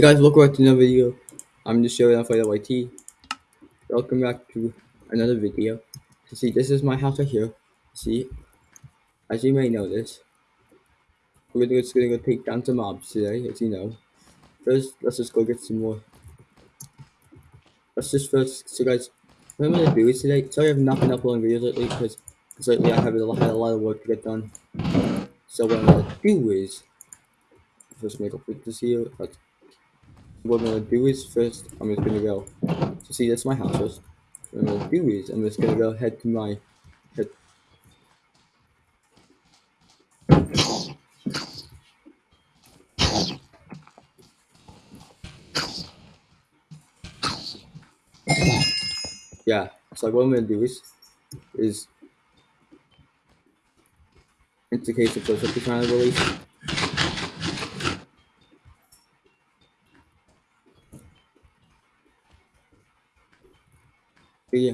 Hey guys, welcome back to another video. I'm just showing off for YT. Welcome back to another video. So see, this is my house right here. See, as you may notice, we're just gonna go take down some mobs today, as you know. First, let's just go get some more. Let's just first, so guys, what I'm gonna do is today, sorry I've not been uploading videos lately, because lately I have had a lot of work to get done. So what I'm gonna do is, first make a quick see you. What I'm gonna do is first, I'm just gonna go. So see, that's my house first. What I'm gonna do is, I'm just gonna go head to my head. Yeah. So what I'm gonna do is, is it's a case of trying to release. Yeah.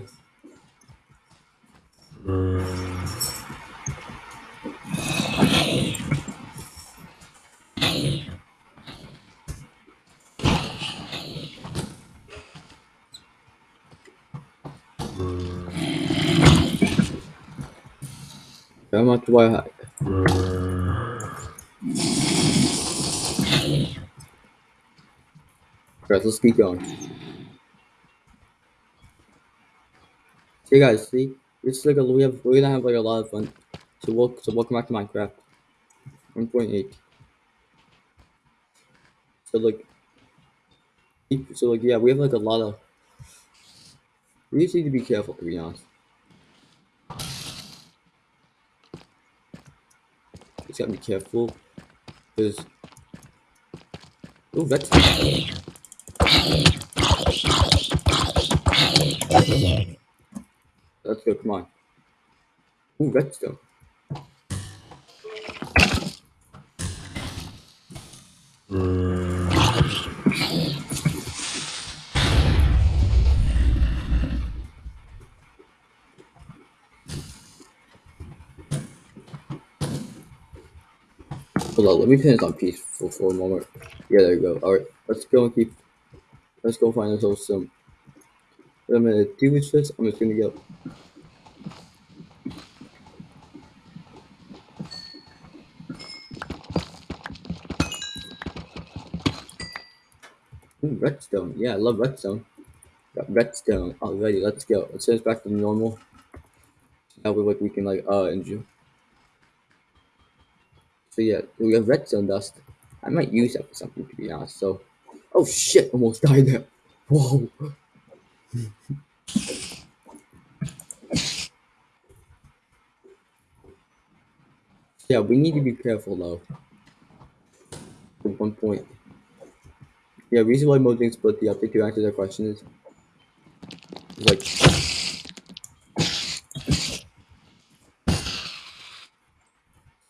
How much do I? Alright, let's keep going. See guys, see? Like a we have we're gonna have like a lot of fun. So welcome so welcome back to Minecraft. 1.8. So like so like yeah, we have like a lot of we just need to be careful to be honest. Just gotta be careful. Because Oh that's Let's go, come on. Ooh, redstone. Hold on, let me finish on peaceful for a moment. Yeah, there you go. Alright, let's go and keep let's go find ourselves some what I'm gonna do is first, I'm just gonna go Ooh, redstone. Yeah, I love redstone. Got redstone already. Let's go. Let's us back to normal. That way, like we can like uh enjoy. So yeah, we have redstone dust. I might use that for something to be honest. So, oh shit, almost died there. Whoa. yeah, we need to be careful though. At one point. Yeah, reason why Mojang split the update to answer that question is like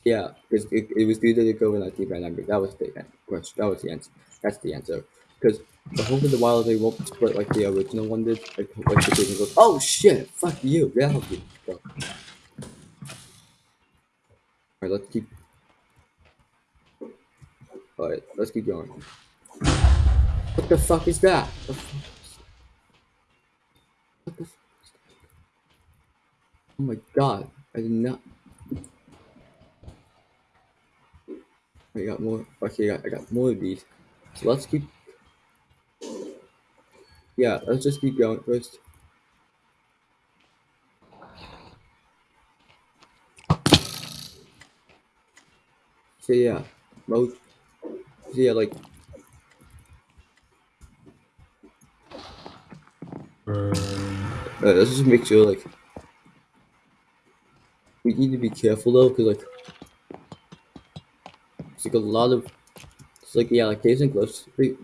yeah, because it, it was due to the COVID nineteen pandemic. That was the question. That was the answer. That's the answer. Because the Hope of the Wild they won't split like the original one did. Like, like the game goes, oh shit, fuck you, get out of here. Alright, let's keep. Alright, let's keep going. What the fuck is that? What the fuck is that? Oh my god, I did not. I got more. Okay, I got, I got more of these. So let's keep. Yeah, let's just keep going first. So yeah, most. So yeah, like. Let's just make sure like. We need to be careful though, cause like. It's like a lot of. It's like yeah, like caves and cliffs. We,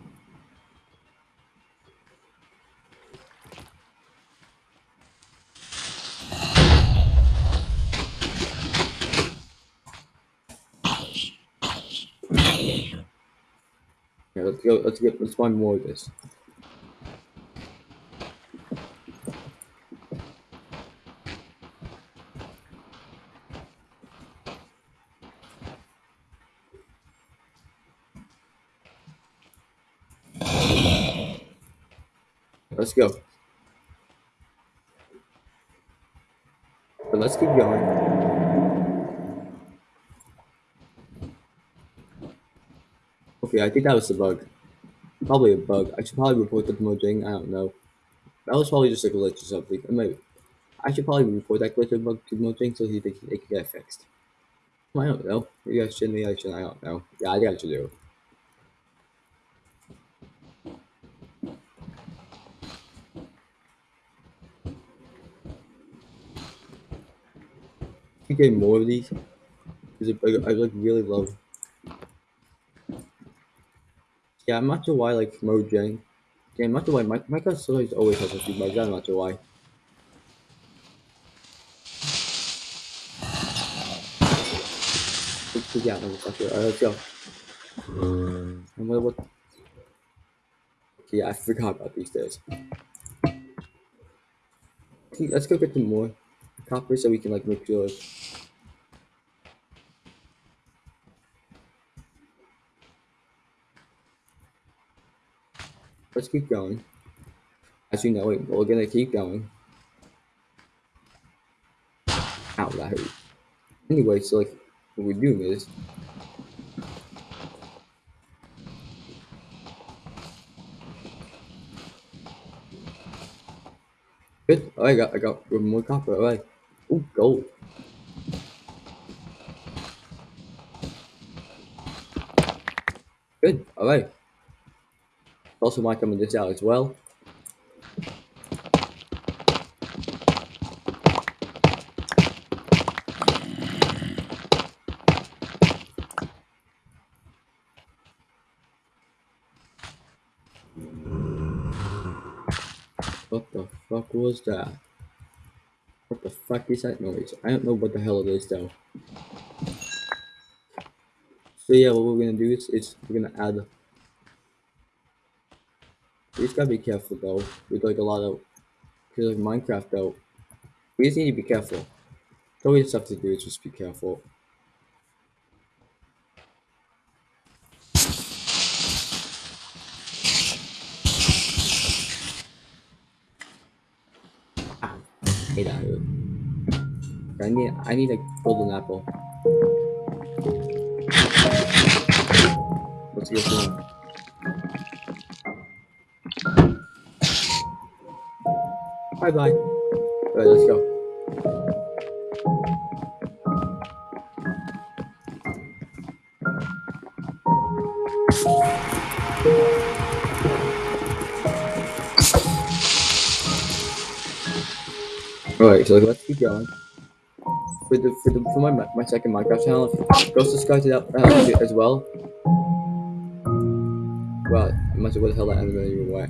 Yeah, let's go. Let's get. Let's find more of this. Let's go. But let's keep going. Okay, I think that was a bug. Probably a bug. I should probably report the Mojang. I don't know. That was probably just a glitch or something. Maybe. I should probably report that glitch or bug to Mojang so he they, they can get it fixed. I don't know. Maybe I should. Maybe I should. I don't know. Yeah, I think I should do. Keep getting more of these. Because I, I like really love. Yeah, I'm not sure why like Mojang. Yeah, I'm not sure why my Minecraft stories always has a few bugs. I'm not sure why. Yeah, go. Alright, let's go. And what, what? Yeah, I forgot about these. Okay, let's go get some more copper so we can like make sure. Let's keep going. As you know, wait, we're gonna keep going. Ow, that hurt. Anyway, so like, what we're doing is Good. Oh, I got I got one more copper. Alright. Ooh, gold. Good. Alright. Also might come in this out as well. What the fuck was that? What the fuck is that noise? I don't know what the hell it is though. So yeah, what we're gonna do is, is we're gonna add. We just gotta be careful though with like a lot of, cause like Minecraft though, we just need to be careful. We just have to do is just be careful. Hate that. I need I need a golden apple. Let's get going. Bye bye. Alright, let's go. Alright, so let's keep going. For the for the for my my second Minecraft channel, go subscribe to that uh, as well. Well, I'm not sure what the hell that ended even way.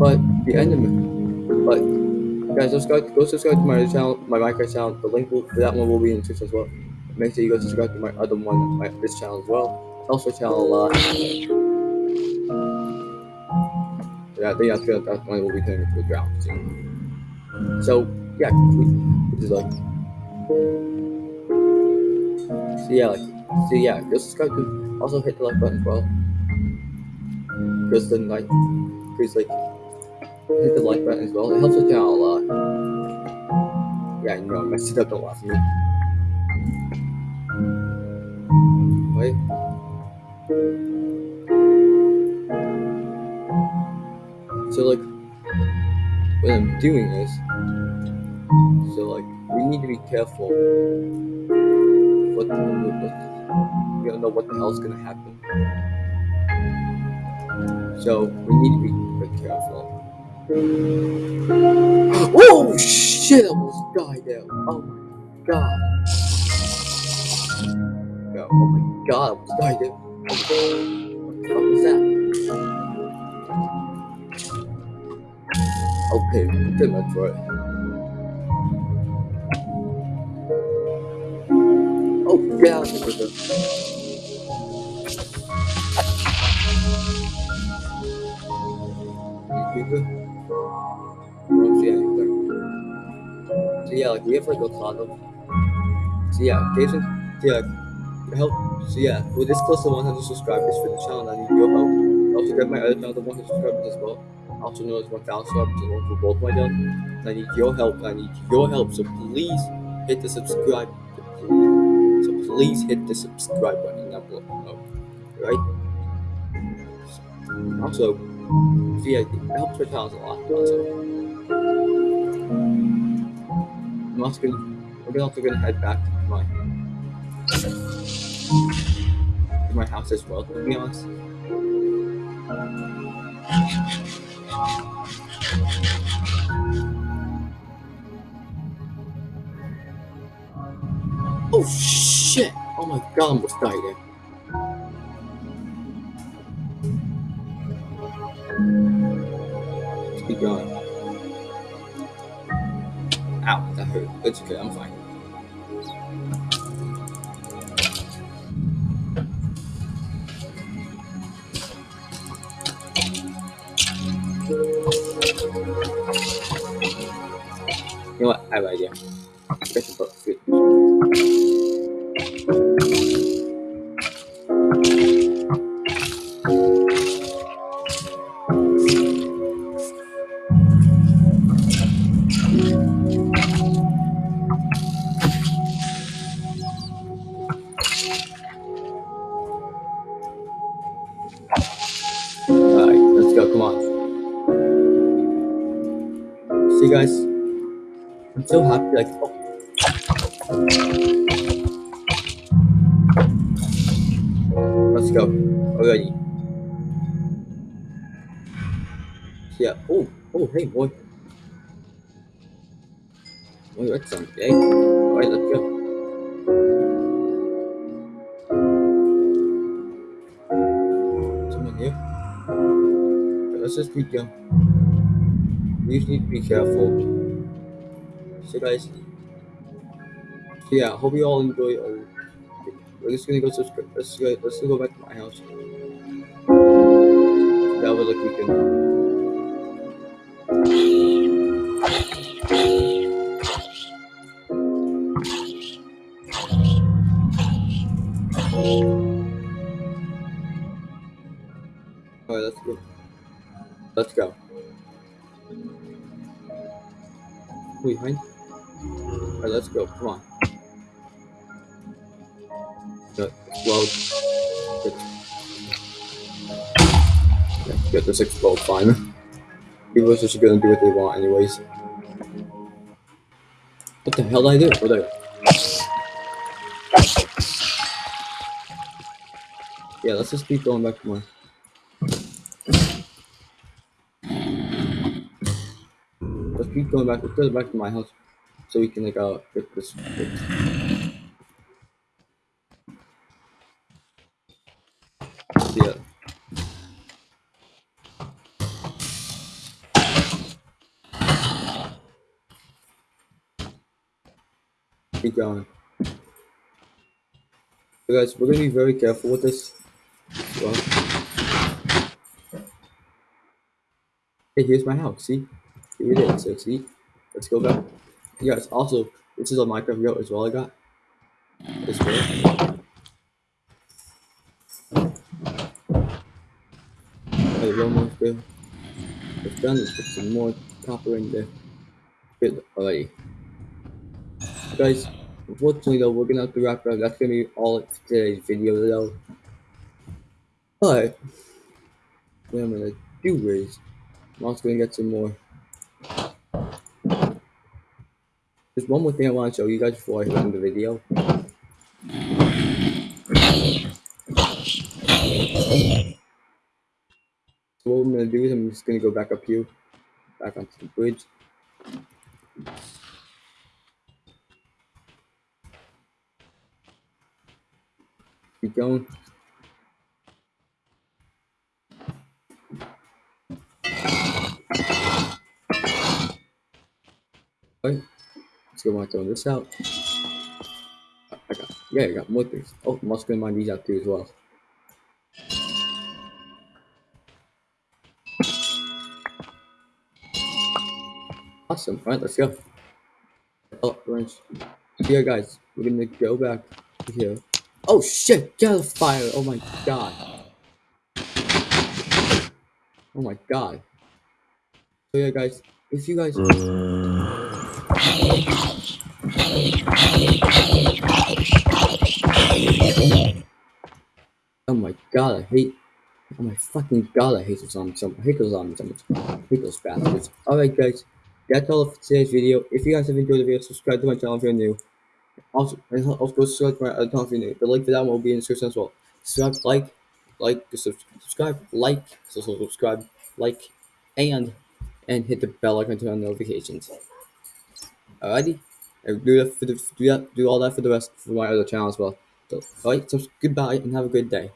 But the end of it. But guys, subscribe. Go subscribe to my channel, my Minecraft channel. The link will, for that one will be in the description as well. Make sure you go subscribe to my other one, my this channel as well. Also channel a lot. I think that's good. That one will be into a drought. So yeah, we, which is like. So yeah, like, so yeah, go subscribe to. Also hit the like button as well. Because then like, because like, hit the like button as well. It helps the channel a lot. Yeah, you know I messed it up. Don't laugh at me. Wait. So like, when I'm doing this, so like, we need to be careful. What, what we don't know what the hell's gonna happen. So we need to be very careful. Oh shit! I almost died there. Oh my god. Oh my god! I almost died there. What the fuck was that? Okay, pretty much right. Oh god! Creeper. Oh, so yeah, like, so yeah, like we have like a of. So yeah, Jason, so yeah, help. So yeah, we're this close to 100 subscribers for the channel. I need your help. I Also, to my other channel, the one subscribers as well. Also known as 1,000 subscribers for both my. And I need your help. I need your help. So please hit the subscribe. So please hit the subscribe button down below. Oh, right? Also, yeah, it helps my channels a lot. Also, I'm also gonna, we're also gonna head back to my to my house as well. To be honest. Oh shit! Oh my god, I almost died there. Let's keep going. Ow, that hurt. It's okay, I'm fine. Know what? I have an idea. Good. Alright, let's go. Come on. See, you guys. So happy. Like, oh. Let's go. Already. Yeah. Oh, oh, hey, boy. Oh, that's something. Hey. Alright, let's go. Okay, let's just keep going. We just need to be careful. So, guys. So, yeah, hope you all enjoy. Uh, we're just gonna go subscribe. Let's go. Let's go back to my house. That was like we can. Let's go. Let's go. Wait, behind? Alright, let's go. Come on. Uh, explode. Good. Yeah, get this explode fine. People are just gonna do what they want anyways. What the hell did I do? Oh, there. Yeah, let's just keep going back my. Let's keep going back. Let's go back to my house so we can like uh get this. fixed. Yeah. Keep going. So guys, we're gonna be very careful with this. Well. Hey, here's my house. See, here it is. So see, let's go back. Yes. Also, this is a Minecraft goat as well. I got this way. Wait, one more put some more copper in there. Good. Guys, unfortunately though, we're gonna have to wrap it up. That's gonna be all of today's video though. But what I'm gonna do is I'm also gonna get some more. There's one more thing I want to show you guys before I end the video. So what I'm gonna do is I'm just gonna go back up here, back onto the bridge. Keep going. Right. Go on throwing this out. I got yeah, I got more things. Oh, also gonna these out too as well. Awesome. Alright, let's go. Oh, orange. Yeah, guys, we're gonna go back here. Oh shit! Get out fire! Oh my god! Oh my god. So yeah, guys, if you guys. Uh, Oh my god, I hate. Oh my fucking god, I hate those zombies. I hate those zombies. I hate those bastards. Alright, guys, that's all for today's video. If you guys have enjoyed the video, subscribe to my channel if you're new. Also, and also go subscribe to my other channel if you're new. The link for that one will be in the description as well. Subscribe, like, like, subscribe, like, subscribe, like, and and hit the bell icon to turn on notifications. Alrighty, and do that for the do that do all that for the rest for my other channel as well. So, alright, so goodbye and have a great day.